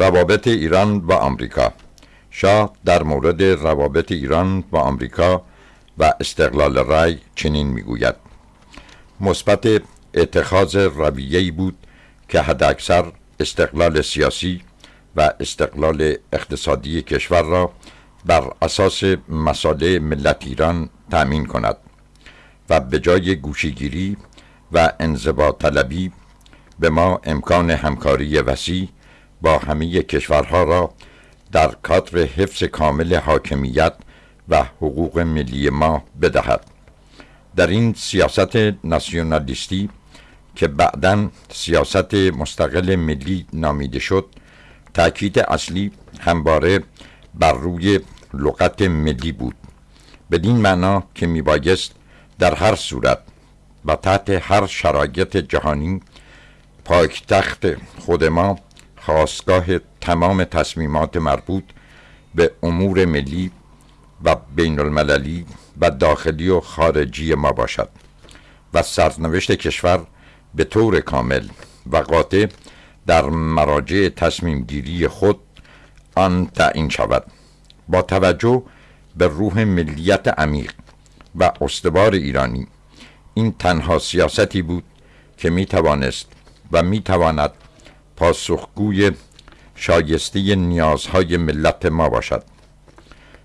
روابط ایران و آمریکا. شاه در مورد روابط ایران و آمریکا و استقلال رای چنین می‌گوید. مثبت اتخاذ رویه‌ای بود که حداکثر استقلال سیاسی و استقلال اقتصادی کشور را بر اساس مساله ملت ایران تأمین کند و به جای گوشیگیری و انزبا طلبی به ما امکان همکاری وسیع با همه کشورها را در کادر حفظ کامل حاکمیت و حقوق ملی ما بدهد. در این سیاست ناسیونالیستی که بعدا سیاست مستقل ملی نامیده شد تأکید اصلی همواره بر روی لغت ملی بود. بدین معنا که میبایست در هر صورت و تحت هر شرایط جهانی پایتخت خود ما خواستگاه تمام تصمیمات مربوط به امور ملی و بین المللی و داخلی و خارجی ما باشد و سرنوشت کشور به طور کامل و قاطع در مراجع تصمیم گیری خود آن تعیین شود با توجه به روح ملیت عمیق و استوار ایرانی این تنها سیاستی بود که می توانست و می تواند پاسخگوی شایسته نیازهای ملت ما باشد.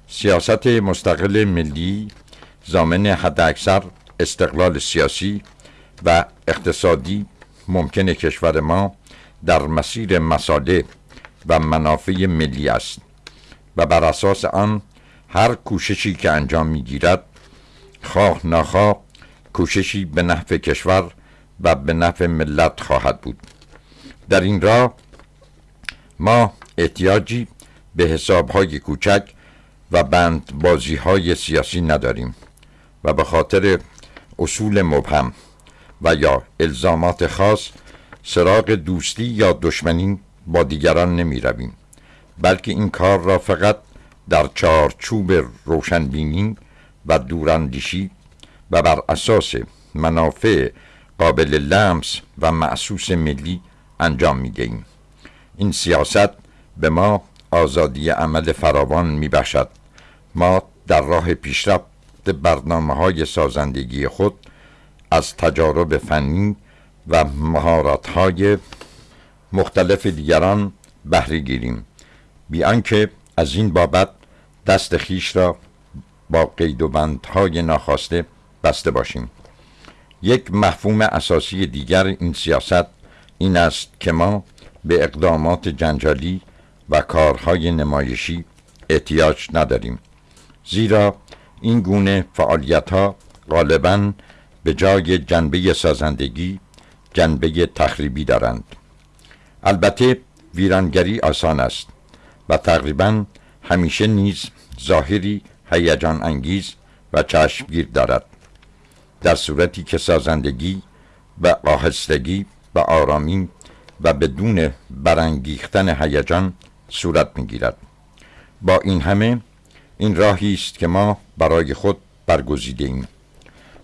سیاست مستقل ملی زامن حداکثر استقلال سیاسی و اقتصادی ممکن کشور ما در مسیر مساله و منافع ملی است و بر اساس آن هر کوششی که انجام می‌گیرد خواه ناخواه کوششی به نفع کشور و به نفع ملت خواهد بود. در این راه ما احتیاجی به حسابهای کوچک و بند بازی های سیاسی نداریم و به خاطر اصول مبهم و یا الزامات خاص سراغ دوستی یا دشمنی با دیگران نمی رویم بلکه این کار را فقط در چارچوب روشنبینی و دوراندیشی و بر اساس منافع قابل لمس و معصوص ملی انجام می دهیم. این سیاست به ما آزادی عمل فراوان می بخشد. ما در راه پیشرفت برنامه های سازندگی خود از تجارب فنی و مهارت های مختلف دیگران بهره گیریم بی آنکه از این بابت دست خیش را با قید و بندهای ناخواسته بسته باشیم یک مفهوم اساسی دیگر این سیاست این است که ما به اقدامات جنجالی و کارهای نمایشی احتیاج نداریم. زیرا این گونه فعالیت ها غالبا به جای جنبه سازندگی جنبه تخریبی دارند. البته ویرانگری آسان است و تقریبا همیشه نیز ظاهری هیجان انگیز و چشمگیر دارد. در صورتی که سازندگی و آهستگی و آرامی و بدون برانگیختن هیجان صورت می‌گیرد. با این همه این راهی است که ما برای خود برگزیده ایم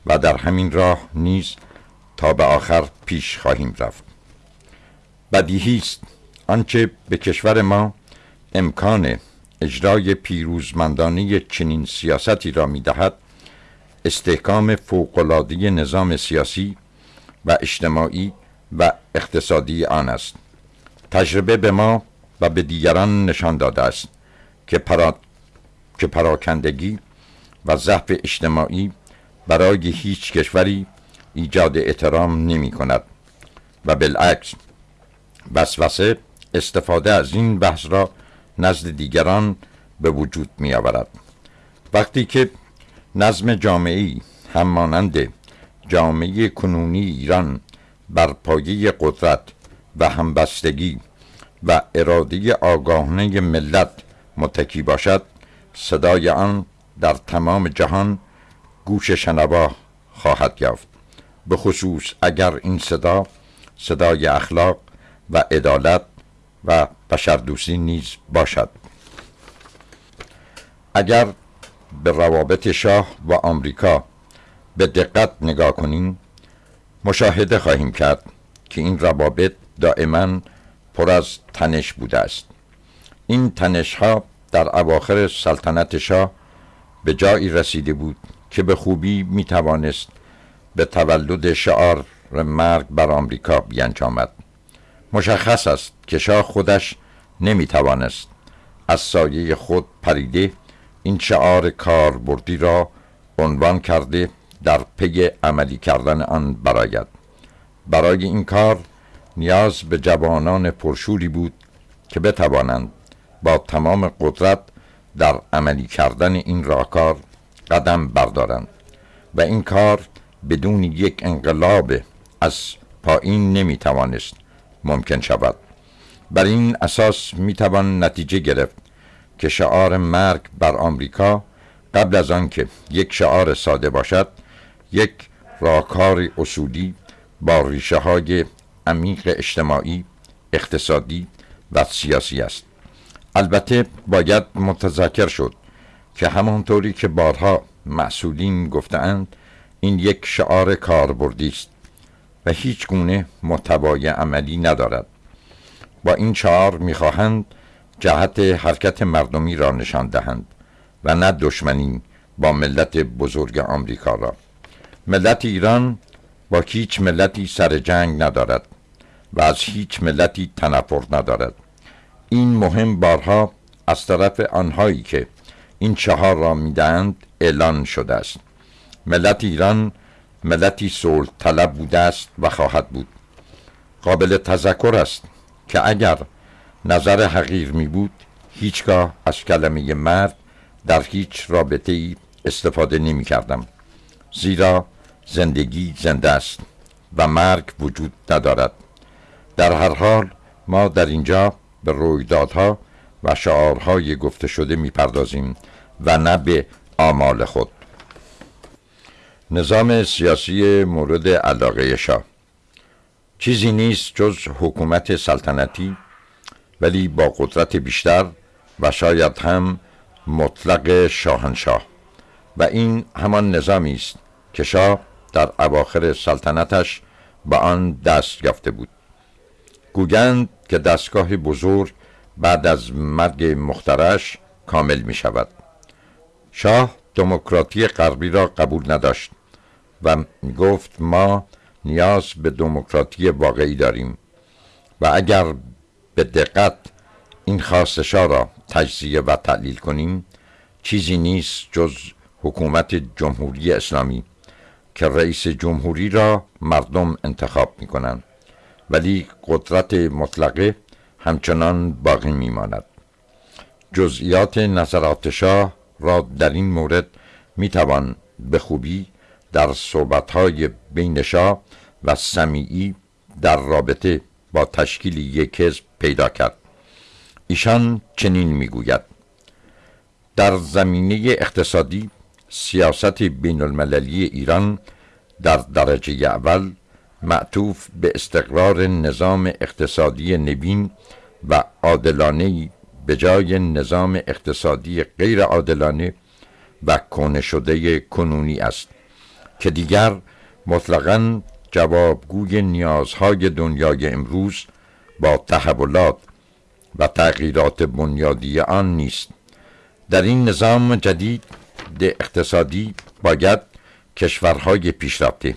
و در همین راه نیز تا به آخر پیش خواهیم رفت. بدیهی است آنچه به کشور ما امکان اجرای پیروزمندانه چنین سیاستی را می‌دهد استحکام فوقالعاده نظام سیاسی و اجتماعی و اقتصادی آن است. تجربه به ما و به دیگران نشان داده است که, پرا... که پراکندگی و ضعف اجتماعی برای هیچ کشوری ایجاد احترام نمی کند و بالعکس وسوسه استفاده از این بحث را نزد دیگران به وجود می آورد. وقتی که نظم جامعی هم مانند جامعه کنونی ایران بر پایه قدرت و همبستگی و اراده آگاهانه ملت متکی باشد صدای آن در تمام جهان گوش شنوا خواهد یافت. به خصوص اگر این صدا صدای اخلاق و عدالت و بشردوستی نیز باشد. اگر به روابط شاه و آمریکا به دقت نگاه کنیم مشاهده خواهیم کرد که این روابط دائما پر از تنش بوده است. این تنش ها در اواخر سلطنت شاه به جایی رسیده بود که به خوبی می توانست به تولد شعار مرگ بر آمریکا بیانجامد. مشخص است که شاه خودش نمی توانست از سایه خود پریده این شعار کاربردی را عنوان کرده در پی عملی کردن آن براید برای این کار نیاز به جوانان پرشوری بود که بتوانند با تمام قدرت در عملی کردن این راهکار قدم بردارند و این کار بدون یک انقلاب از پایین نمی‌توانست ممکن شود. بر این اساس می‌توان نتیجه گرفت که شعار مرگ بر آمریکا قبل از آنکه یک شعار ساده باشد یک راهکار اصولی با ریشه های عمیق اجتماعی اقتصادی و سیاسی است. البته باید متذکر شد که همانطوری که بارها مسئولین گفتند این یک شعار کاربردی است و هیچ گونه محتوای عملی ندارد. با این شعار می‌خواهند جهت حرکت مردمی را نشان دهند و نه دشمنی با ملت بزرگ آمریکا را. ملت ایران با هیچ ملتی سر جنگ ندارد و از هیچ ملتی تنفر ندارد. این مهم بارها از طرف آنهایی که این چهار را می‌دهند اعلان شده است. ملت ایران ملتی صلح طلب بوده است و خواهد بود. قابل تذکر است که اگر نظر حقیر می بود هیچگاه از کلمه مرد در هیچ رابطه ای استفاده نمی کردم زیرا زندگی زنده است و مرگ وجود ندارد. در هر حال ما در اینجا به رویدادها و شعارهای گفته شده می‌پردازیم و نه به آمال خود. نظام سیاسی مورد علاقه شاه. چیزی نیست جز حکومت سلطنتی ولی با قدرت بیشتر و شاید هم مطلق شاهنشاه. و این همان نظامی است که شاه در اواخر سلطنتش به آن دست یافته بود. گوگند که دستگاه بزرگ بعد از مرگ مخترش کامل می شود شاه دموکراتی غربی را قبول نداشت و گفت ما نیاز به دموکراتی واقعی داریم و اگر به دقت این خواستشا را تجزیه و تعلیل کنیم چیزی نیست جز حکومت جمهوری اسلامی. که رئیس جمهوری را مردم انتخاب می کنند ولی قدرت مطلقه همچنان باقی می ماند جزئیات نظرات شاه را در این مورد می توان به خوبی در صحبتهای بین شاه و سمیعی در رابطه با تشکیل یک حزب پیدا کرد. ایشان چنین می‌گوید. در زمینه اقتصادی سیاست بین المللی ایران در درجه اول معطوف به استقرار نظام اقتصادی نوین و عادلانه به جای نظام اقتصادی غیر عادلانه و کونه شده کنونی است که دیگر مطلقا جوابگوی نیازهای دنیای امروز با تحولات و تغییرات بنیادی آن نیست. در این نظام جدید اقتصادی باید کشورهای پیشرفته.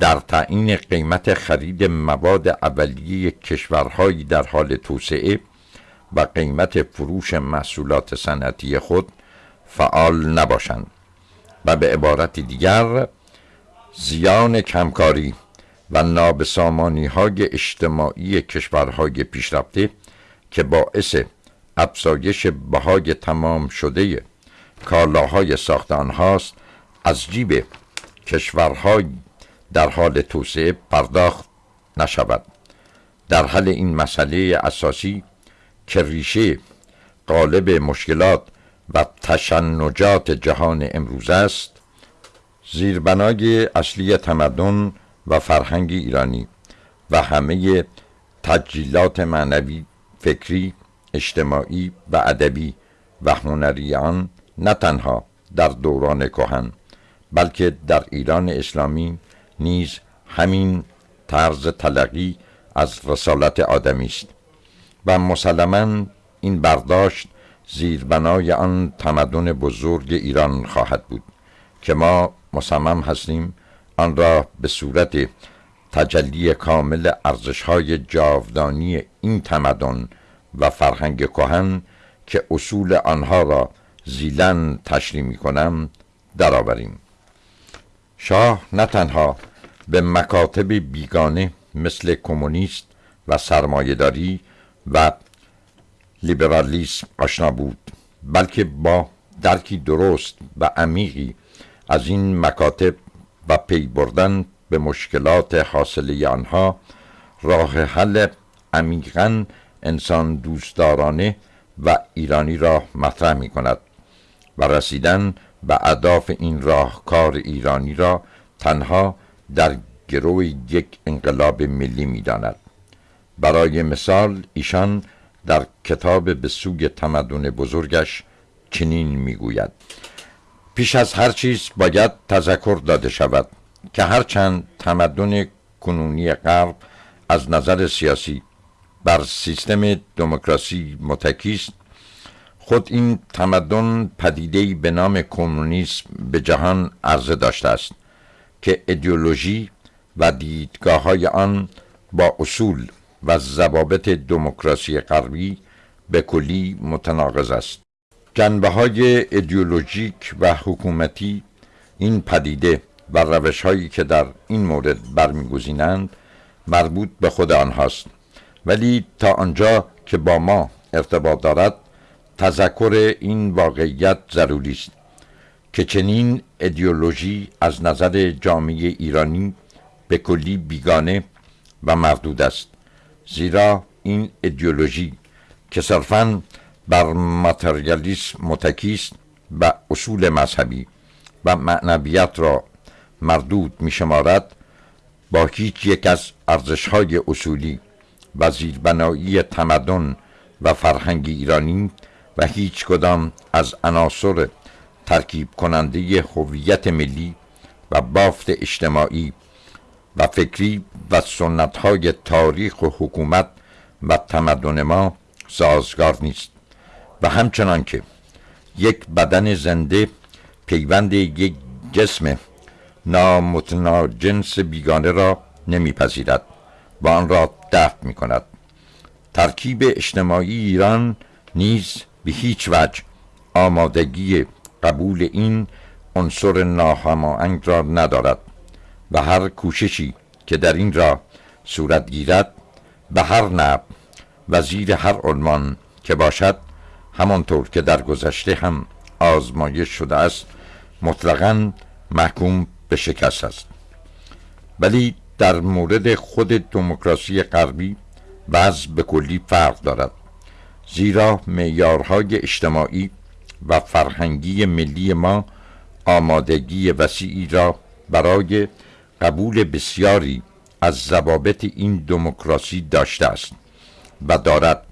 در تعیین قیمت خرید مواد اولیه کشورهایی در حال توسعه و قیمت فروش محصولات صنعتی خود فعال نباشند و به عبارت دیگر زیان کمکاری و نابسامانی های اجتماعی کشورهای پیشرفته که باعث افزایش بهای تمام شده کالاهای ساخت آنهاست از جیب کشورهای در حال توسعه پرداخت نشود. در حل این مسئله اساسی که ریشه قالب مشکلات و تشنجات جهان امروز است زیربنای اصلی تمدن و فرهنگ ایرانی و همه تجلیلات معنوی فکری اجتماعی و ادبی و هنری آن نه تنها در دوران کهن بلکه در ایران اسلامی نیز همین طرز تلقی از رسالت آدمی است و مسلما این برداشت زیربنای آن تمدن بزرگ ایران خواهد بود که ما مصمم هستیم آن را به صورت تجلی کامل ارزشهای جاودانی این تمدن و فرهنگ کهن که اصول آنها را زیلن تشریح می کنم درآوریم. شاه نه تنها به مکاتب بیگانه مثل کمونیست و سرمایهداری و لیبرالیسم آشنا بود بلکه با درکی درست و عمیقی از این مکاتب و پی بردن به مشکلات حاصله آنها راه حل عمیقا انسان دوستدارانه و ایرانی را مطرح می کند و رسیدن به اهداف این راهکار ایرانی را تنها در گرو یک انقلاب ملی می داند. برای مثال ایشان در کتاب به سوی تمدن بزرگش چنین می‌گوید پیش از هر چیز باید تذکر داده شود که هرچند تمدن کنونی غرب از نظر سیاسی بر سیستم دموکراسی متکی خود این تمدن پدیده به نام کمونیسم به جهان عرضه داشته است که ایدئولوژی و دیدگاه های آن با اصول و ضوابط دموکراسی غربی به کلی متناقض است. جنبه های ایدئولوژیک و حکومتی این پدیده و روش هایی که در این مورد برمیگزینند مربوط به خود آنهاست. ولی تا آنجا که با ما ارتباط دارد تذکر این واقعیت ضروری است که چنین ایدئولوژی از نظر جامعه ایرانی به کلی بیگانه و مردود است. زیرا این ایدئولوژی که صرفا بر ماتریالیسم متکی و اصول مذهبی و معنویت را مردود می شمارد با هیچ یک از ارزشهای اصولی و زیربنایی تمدن و فرهنگ ایرانی و هیچ کدام از عناصر ترکیب کننده هویت ملی و بافت اجتماعی و فکری و سنت های تاریخ و حکومت و تمدن ما سازگار نیست. و همچنان که یک بدن زنده پیوند یک جسم نامتناجنس بیگانه را نمیپذیرد و آن را دفع می کند ترکیب اجتماعی ایران نیز به هیچ وجه آمادگی قبول این عنصر ناهماهنگ را ندارد و هر کوششی که در این را صورت گیرد به هر نب و زیر هر عنوان که باشد همانطور که در گذشته هم آزمایش شده است مطلقا محکوم به شکست است. ولی در مورد خود دموکراسی غربی وضع به کلی فرق دارد. زیرا معیارهای اجتماعی و فرهنگی ملی ما آمادگی وسیعی را برای قبول بسیاری از ضوابط این دموکراسی داشته است و دارد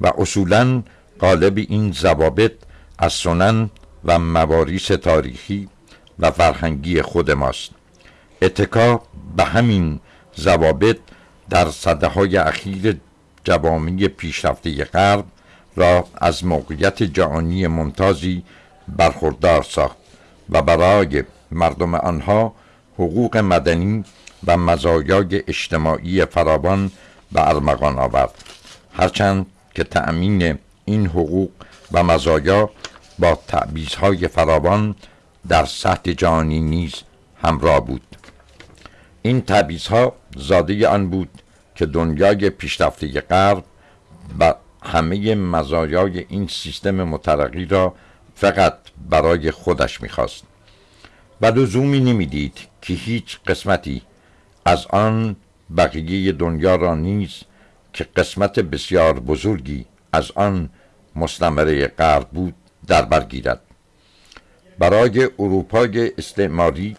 و اصولا قالب این ضوابط از سنن و مواریس تاریخی و فرهنگی خود ماست. اتکا به همین ضوابط در صده های اخیر جوامع پیشرفته غرب را از موقعیت جهانی ممتازی برخوردار ساخت و برای مردم آنها حقوق مدنی و مزایای اجتماعی فراوان به ارمغان آورد. هرچند که تأمین این حقوق و مزایا با تعبیزهای فراوان در سطح جهانی نیز همراه بود. این تعبیزها زاده آن بود که دنیای پیشرفته غرب و همه مزایای این سیستم مترقی را فقط برای خودش می‌خواست. و لزومی نمی‌دید که هیچ قسمتی از آن بقیه دنیا را نیز که قسمت بسیار بزرگی از آن مستمره غرب بود در برگیرد برای اروپای استعماری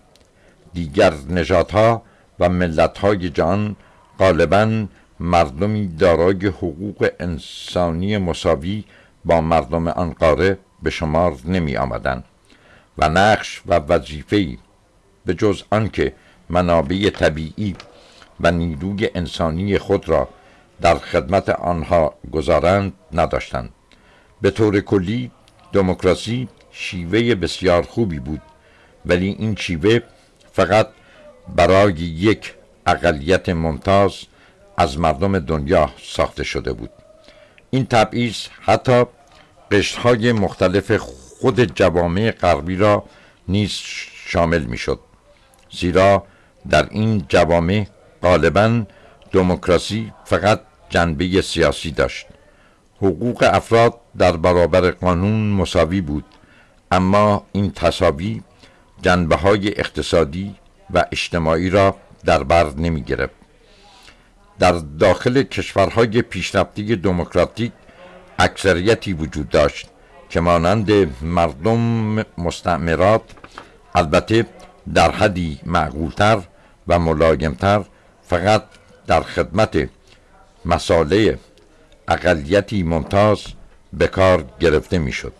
دیگر نژادها و ملتهای جان غالبا مردمی دارای حقوق انسانی مساوی با مردم آن قاره به شمار نمی آمدن و نقش و وظیفه به جز آنکه منابع طبیعی و نیروی انسانی خود را در خدمت آنها گذارند نداشتند. به طور کلی دموکراسی شیوه بسیار خوبی بود ولی این شیوه فقط برای یک اقلیت ممتاز از مردم دنیا ساخته شده بود. این تبعیض حتی قشرهای مختلف خود جوامع غربی را نیز شامل می شد زیرا در این جوامع غالبا دموکراسی فقط جنبه سیاسی داشت. حقوق افراد در برابر قانون مساوی بود اما این تصاوی جنبه های اقتصادی و اجتماعی را در بر نمی گرفت در داخل کشورهای پیشرفته دموکراتیک اکثریتی وجود داشت که مانند مردم مستعمرات البته در حدی معقولتر و ملایمتر فقط در خدمت مساله اقلیتی ممتاز به کار گرفته می‌شد.